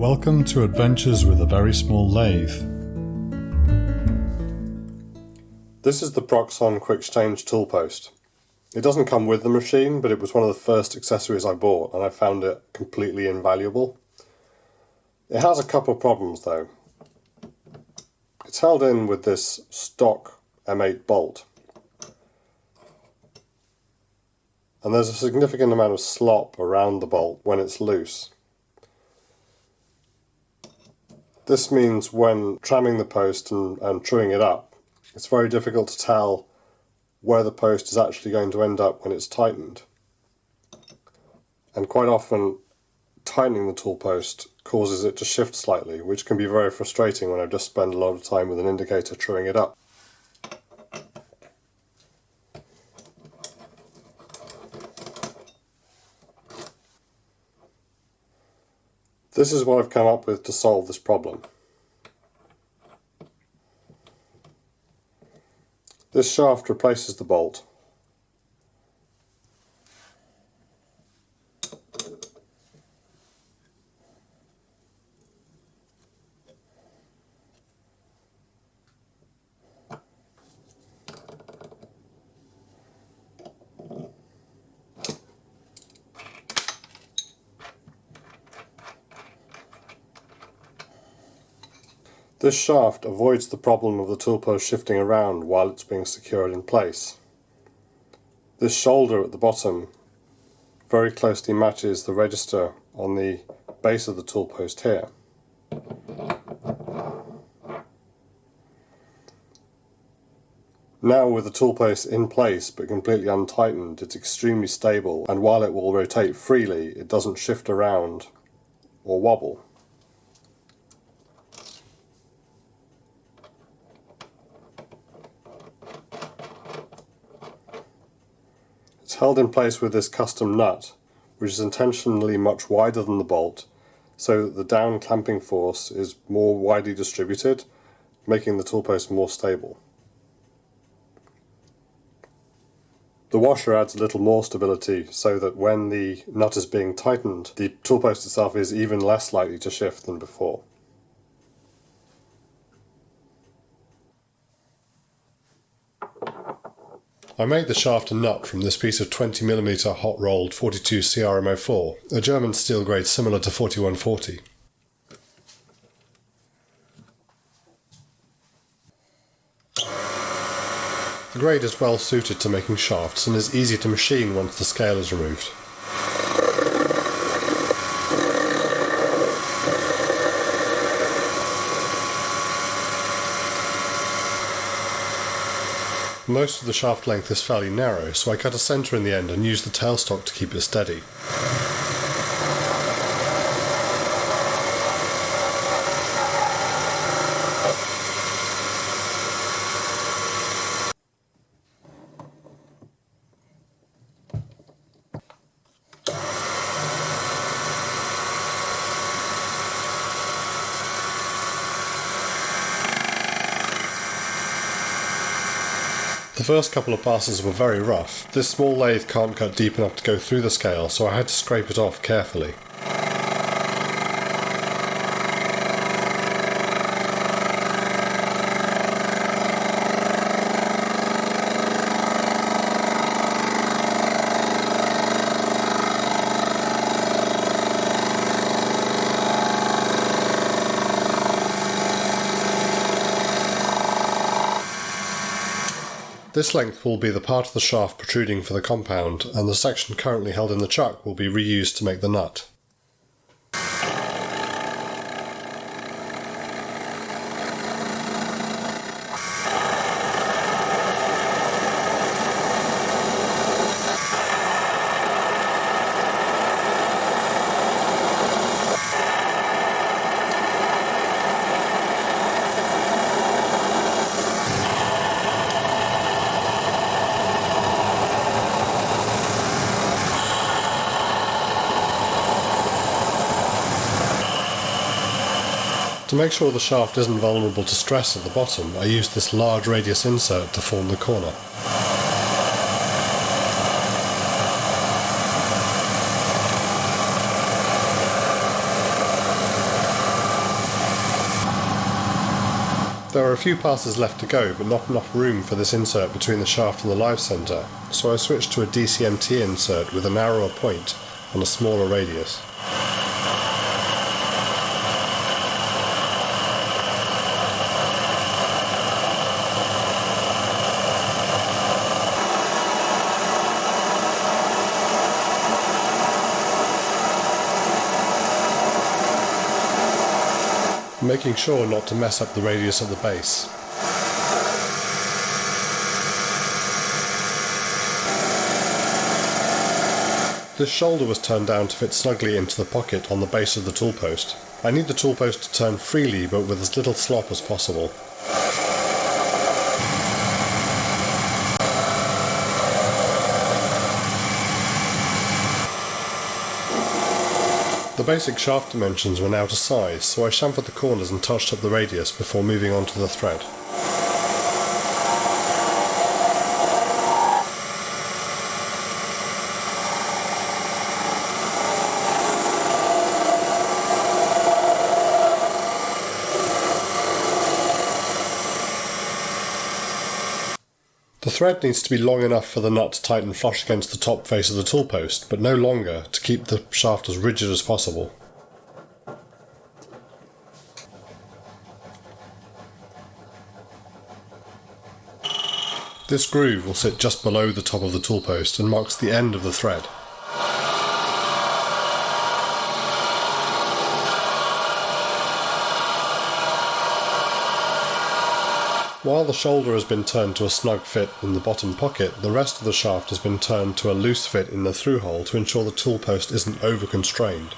Welcome to Adventures with a Very Small Lathe. This is the Proxxon Quick Change tool post. It doesn't come with the machine, but it was one of the first accessories I bought and I found it completely invaluable. It has a couple of problems though. It's held in with this stock M8 bolt. And there's a significant amount of slop around the bolt when it's loose. This means when tramming the post and, and truing it up, it's very difficult to tell where the post is actually going to end up when it's tightened. And quite often, tightening the tool post causes it to shift slightly, which can be very frustrating when I've just spent a lot of time with an indicator truing it up. This is what I've come up with to solve this problem. This shaft replaces the bolt. This shaft avoids the problem of the toolpost shifting around while it's being secured in place. This shoulder at the bottom very closely matches the register on the base of the toolpost here. Now with the toolpost in place but completely untightened, it's extremely stable and while it will rotate freely, it doesn't shift around or wobble. Held in place with this custom nut, which is intentionally much wider than the bolt, so that the down clamping force is more widely distributed, making the tool post more stable. The washer adds a little more stability so that when the nut is being tightened, the tool post itself is even less likely to shift than before. I made the shaft and nut from this piece of 20mm hot rolled 42 CRMO4, a German steel grade similar to 4140. The grade is well suited to making shafts and is easy to machine once the scale is removed. Most of the shaft length is fairly narrow, so I cut a centre in the end and used the tailstock to keep it steady. First couple of passes were very rough. This small lathe can't cut deep enough to go through the scale, so I had to scrape it off carefully. This length will be the part of the shaft protruding for the compound, and the section currently held in the chuck will be reused to make the nut. To make sure the shaft isn't vulnerable to stress at the bottom, I used this large radius insert to form the corner. There are a few passes left to go, but not enough room for this insert between the shaft and the live centre, so I switched to a DCMT insert with a narrower point and a smaller radius. Making sure not to mess up the radius of the base. This shoulder was turned down to fit snugly into the pocket on the base of the tool post. I need the tool post to turn freely but with as little slop as possible. The basic shaft dimensions were now to size, so I chamfered the corners and touched up the radius before moving on to the thread. Thread needs to be long enough for the nut to tighten flush against the top face of the tool post, but no longer to keep the shaft as rigid as possible. This groove will sit just below the top of the tool post and marks the end of the thread. While the shoulder has been turned to a snug fit in the bottom pocket, the rest of the shaft has been turned to a loose fit in the through hole to ensure the tool post isn't over constrained.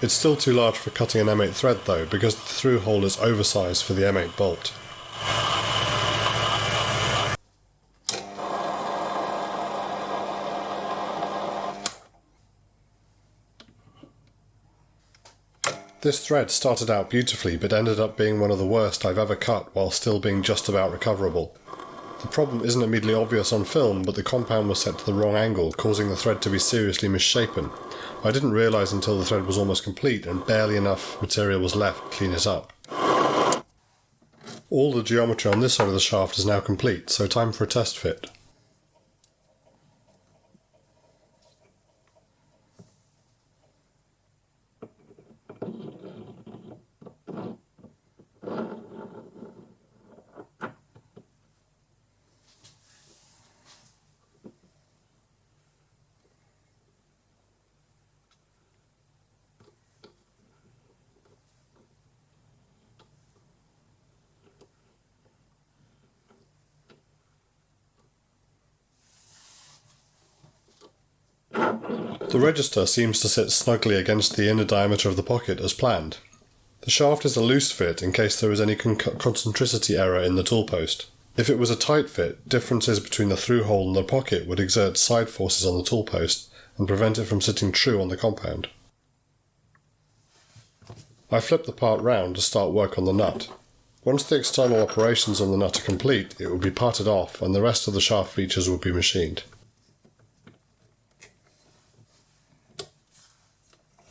It's still too large for cutting an M8 thread though, because the through hole is oversized for the M8 bolt. This thread started out beautifully but ended up being one of the worst I've ever cut while still being just about recoverable. The problem isn't immediately obvious on film, but the compound was set to the wrong angle, causing the thread to be seriously misshapen. I didn't realise until the thread was almost complete and barely enough material was left to clean it up. All the geometry on this side of the shaft is now complete, so time for a test fit. The register seems to sit snugly against the inner diameter of the pocket as planned. The shaft is a loose fit in case there is any con- concentricity error in the tool post. If it was a tight fit, differences between the through hole and the pocket would exert side forces on the tool post and prevent it from sitting true on the compound. I flip the part round to start work on the nut. Once the external operations on the nut are complete, it will be parted off and the rest of the shaft features will be machined.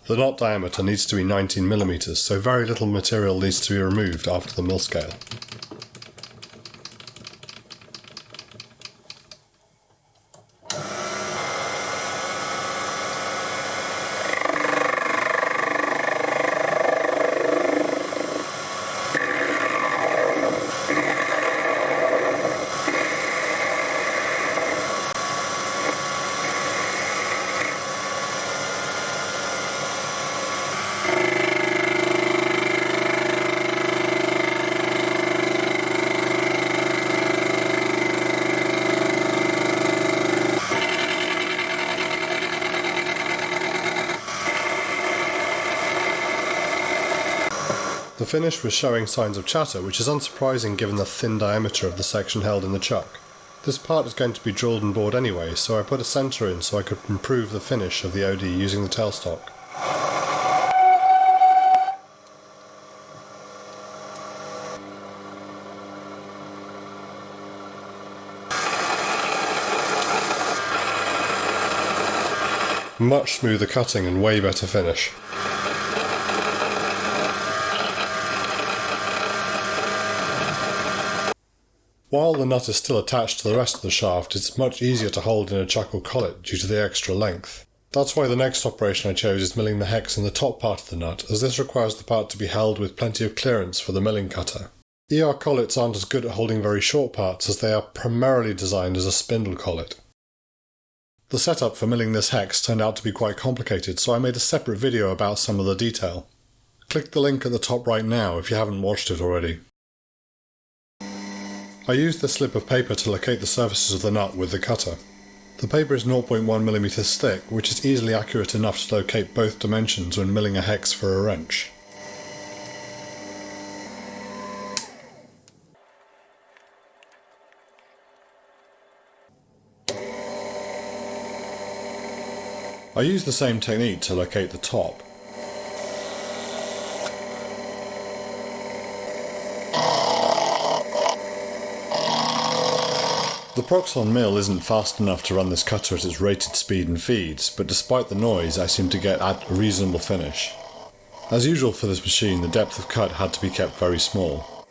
The knot diameter needs to be 19 millimeters, so very little material needs to be removed after the mill scale. Finish was showing signs of chatter, which is unsurprising given the thin diameter of the section held in the chuck. This part is going to be drilled and bored anyway, so I put a centre in so I could improve the finish of the OD using the tailstock. Much smoother cutting and way better finish. While the nut is still attached to the rest of the shaft, it's much easier to hold in a chuck or collet due to the extra length. That's why the next operation I chose is milling the hex in the top part of the nut, as this requires the part to be held with plenty of clearance for the milling cutter. ER collets aren't as good at holding very short parts as they are primarily designed as a spindle collet. The setup for milling this hex turned out to be quite complicated, so I made a separate video about some of the detail. Click the link at the top right now if you haven't watched it already. I used this slip of paper to locate the surfaces of the nut with the cutter. The paper is 0.1mm thick, which is easily accurate enough to locate both dimensions when milling a hex for a wrench. I use the same technique to locate the top. The Proxxon mill isn't fast enough to run this cutter at its rated speed and feeds, but despite the noise I seem to get at a reasonable finish. As usual for this machine, the depth of cut had to be kept very small.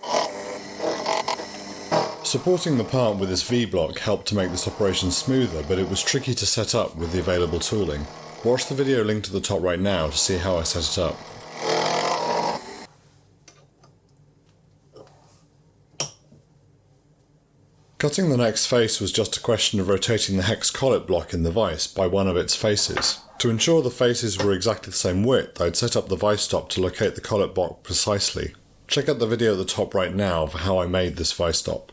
Supporting the part with this V-block helped to make this operation smoother, but it was tricky to set up with the available tooling. Watch the video linked to the top right now to see how I set it up. Cutting the next face was just a question of rotating the hex collet block in the vise by one of its faces. To ensure the faces were exactly the same width, I'd set up the vise stop to locate the collet block precisely. Check out the video at the top right now for how I made this vise stop.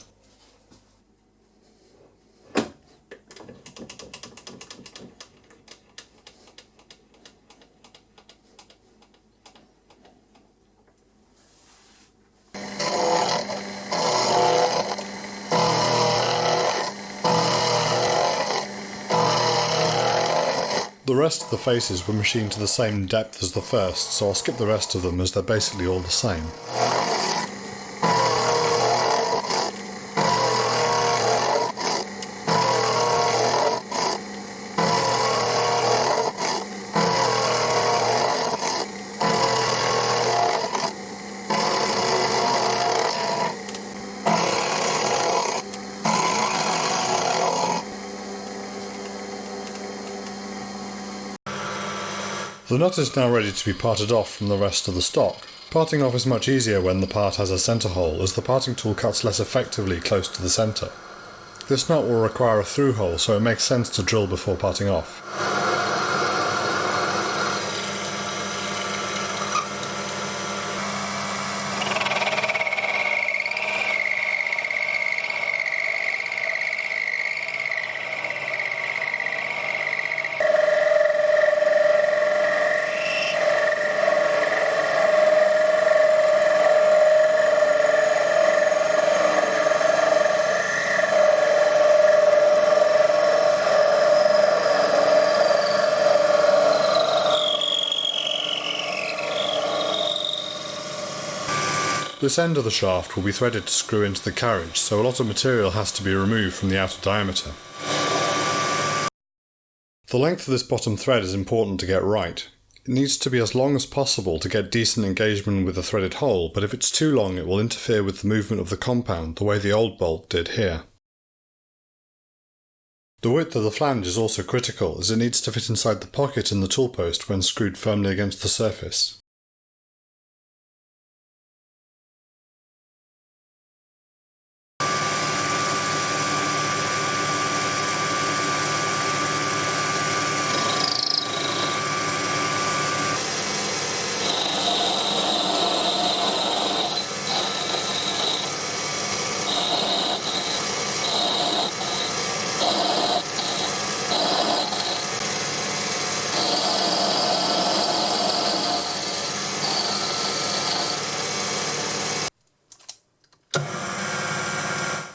Rest of the faces were machined to the same depth as the first, so I'll skip the rest of them as they're basically all the same. The nut is now ready to be parted off from the rest of the stock. Parting off is much easier when the part has a centre hole as the parting tool cuts less effectively close to the centre. This nut will require a through hole so it makes sense to drill before parting off. This end of the shaft will be threaded to screw into the carriage, so a lot of material has to be removed from the outer diameter. The length of this bottom thread is important to get right. It needs to be as long as possible to get decent engagement with the threaded hole, but if it's too long it will interfere with the movement of the compound the way the old bolt did here. The width of the flange is also critical as it needs to fit inside the pocket in the tool post when screwed firmly against the surface.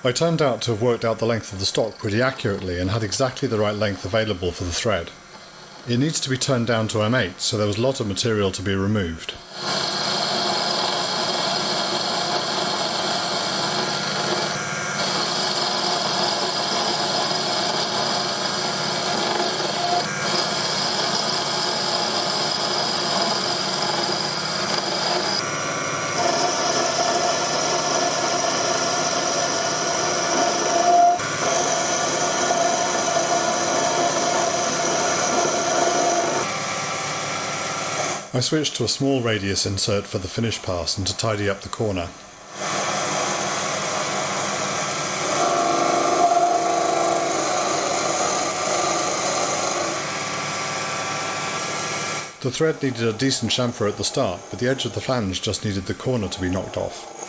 I turned out to have worked out the length of the stock pretty accurately and had exactly the right length available for the thread. It needs to be turned down to M8 so there was a lot of material to be removed. I switched to a small radius insert for the finish pass and to tidy up the corner. The thread needed a decent chamfer at the start, but the edge of the flange just needed the corner to be knocked off.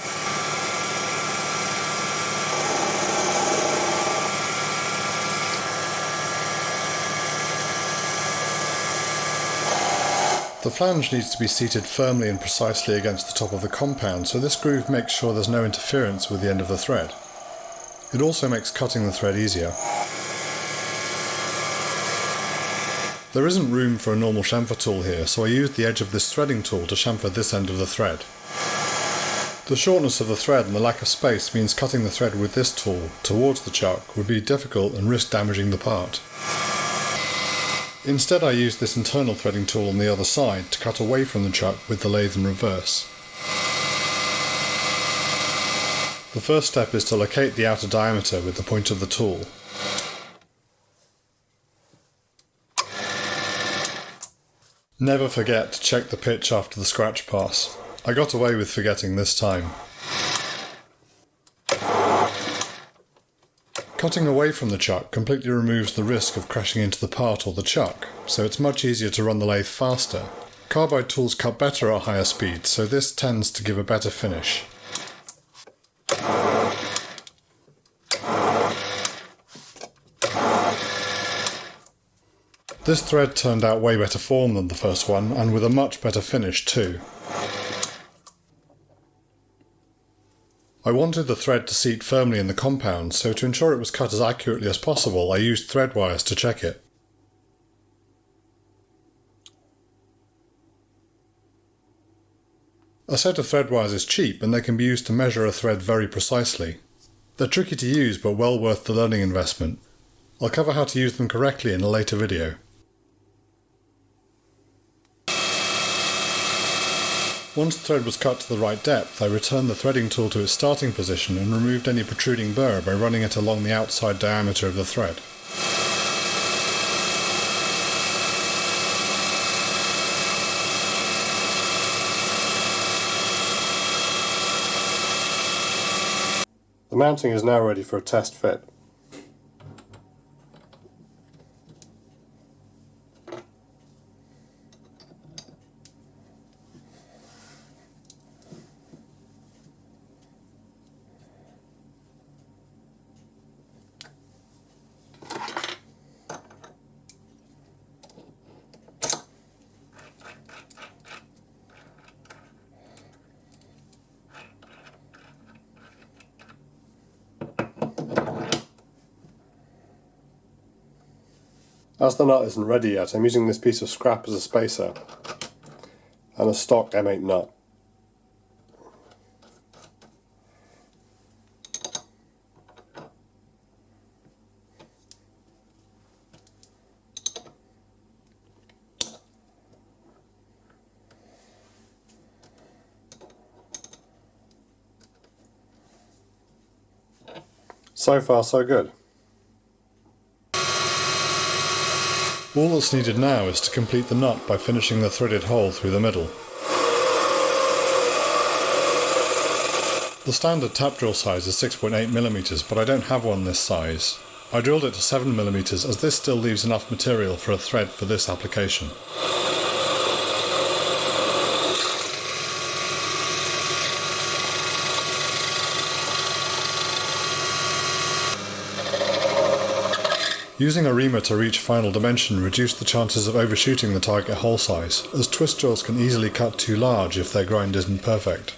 The flange needs to be seated firmly and precisely against the top of the compound, so this groove makes sure there's no interference with the end of the thread. It also makes cutting the thread easier. There isn't room for a normal chamfer tool here, so I used the edge of this threading tool to chamfer this end of the thread. The shortness of the thread and the lack of space means cutting the thread with this tool towards the chuck would be difficult and risk damaging the part. Instead I used this internal threading tool on the other side to cut away from the chuck with the lathe in reverse. The first step is to locate the outer diameter with the point of the tool. Never forget to check the pitch after the scratch pass. I got away with forgetting this time. Cutting away from the chuck completely removes the risk of crashing into the part or the chuck, so it's much easier to run the lathe faster. Carbide tools cut better at higher speeds, so this tends to give a better finish. This thread turned out way better form than the first one, and with a much better finish too. I wanted the thread to seat firmly in the compound, so to ensure it was cut as accurately as possible I used thread wires to check it. A set of thread wires is cheap and they can be used to measure a thread very precisely. They're tricky to use but well worth the learning investment. I'll cover how to use them correctly in a later video. Once the thread was cut to the right depth, I returned the threading tool to its starting position and removed any protruding burr by running it along the outside diameter of the thread. The mounting is now ready for a test fit. As the nut isn't ready yet, I'm using this piece of scrap as a spacer and a stock M8 nut. So far so good. All that's needed now is to complete the knot by finishing the threaded hole through the middle. The standard tap drill size is 6.8mm, but I don't have one this size. I drilled it to 7mm as this still leaves enough material for a thread for this application. Using a reamer to reach final dimension reduced the chances of overshooting the target hole size, as twist drills can easily cut too large if their grind isn't perfect.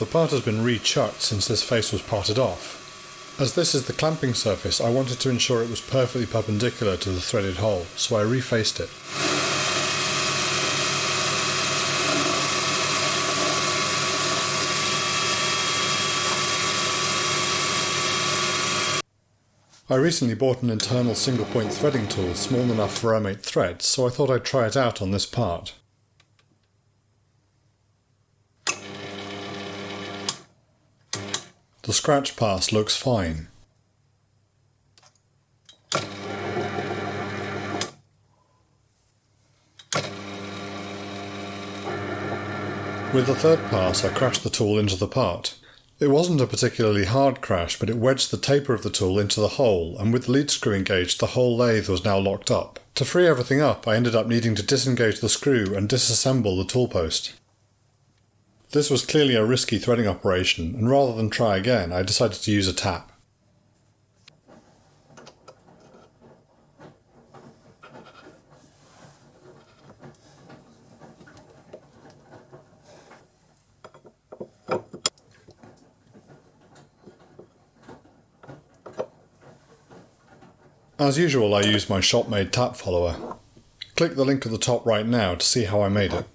The part has been re-chucked since this face was parted off. As this is the clamping surface, I wanted to ensure it was perfectly perpendicular to the threaded hole, so I refaced it. I recently bought an internal single point threading tool small enough for M8 threads, so I thought I'd try it out on this part. The scratch pass looks fine. With the third pass I crashed the tool into the part. It wasn't a particularly hard crash, but it wedged the taper of the tool into the hole, and with the lead screw engaged, the whole lathe was now locked up. To free everything up, I ended up needing to disengage the screw and disassemble the tool post. This was clearly a risky threading operation, and rather than try again, I decided to use a tap. As usual, I use my shop-made tap follower. Click the link at the top right now to see how I made it.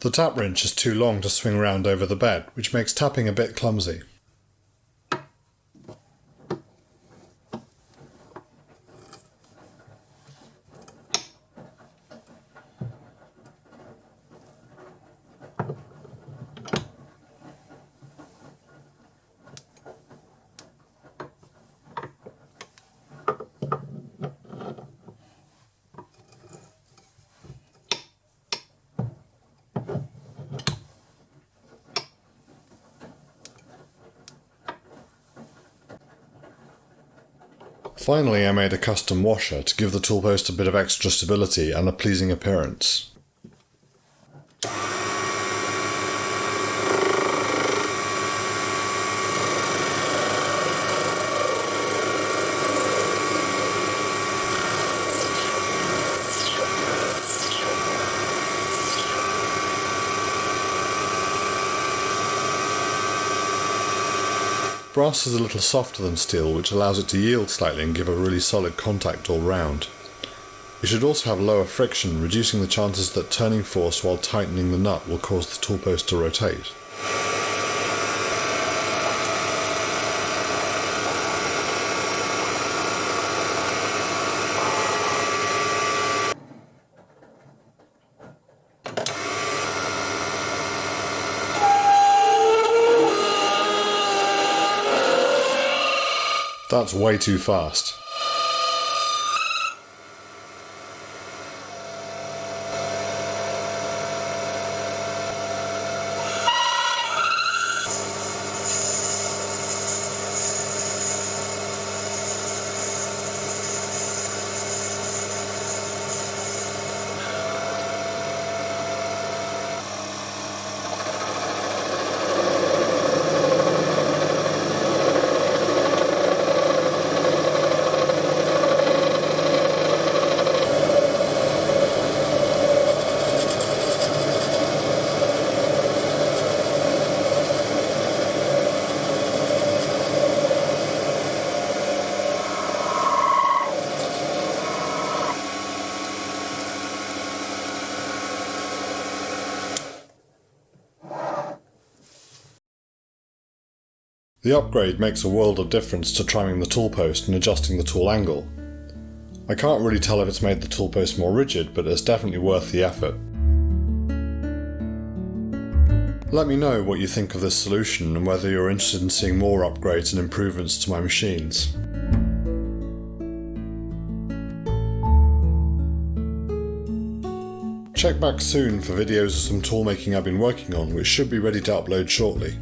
The tap wrench is too long to swing round over the bed, which makes tapping a bit clumsy. Finally I made a custom washer to give the tool post a bit of extra stability and a pleasing appearance. Brass is a little softer than steel which allows it to yield slightly and give a really solid contact all round. It should also have lower friction, reducing the chances that turning force while tightening the nut will cause the tool post to rotate. That's way too fast. The upgrade makes a world of difference to tramming the tool post and adjusting the tool angle. I can't really tell if it's made the tool post more rigid, but it's definitely worth the effort. Let me know what you think of this solution and whether you're interested in seeing more upgrades and improvements to my machines. Check back soon for videos of some tool making I've been working on which should be ready to upload shortly.